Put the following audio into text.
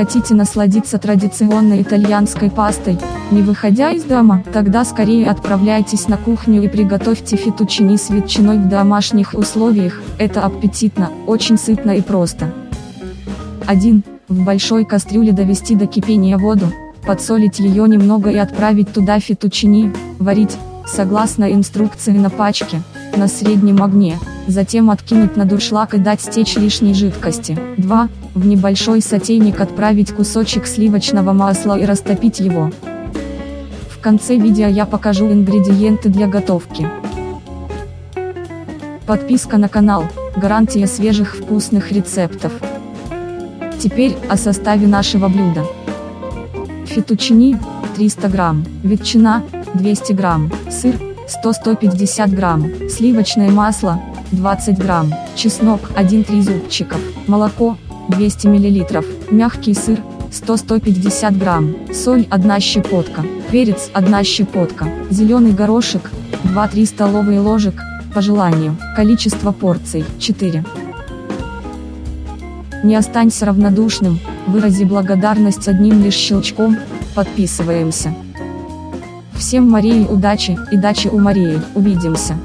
хотите насладиться традиционной итальянской пастой, не выходя из дома, тогда скорее отправляйтесь на кухню и приготовьте фетучини с ветчиной в домашних условиях, это аппетитно, очень сытно и просто. 1. В большой кастрюле довести до кипения воду, подсолить ее немного и отправить туда фетучини, варить, согласно инструкции на пачке, на среднем огне, затем откинуть на дуршлаг и дать стечь лишней жидкости. 2. В небольшой сотейник отправить кусочек сливочного масла и растопить его. В конце видео я покажу ингредиенты для готовки. Подписка на канал, гарантия свежих вкусных рецептов. Теперь о составе нашего блюда. Фетучини 300 грамм, ветчина 200 грамм, сыр 100-150 грамм, сливочное масло 20 грамм, чеснок 1-3 зубчиков, молоко 200 миллилитров, мягкий сыр 100-150 грамм, соль 1 щепотка, перец 1 щепотка, зеленый горошек 2-3 столовые ложек, по желанию, количество порций 4. Не останься равнодушным, вырази благодарность одним лишь щелчком, подписываемся. Всем Марии удачи и дачи у Марии, увидимся.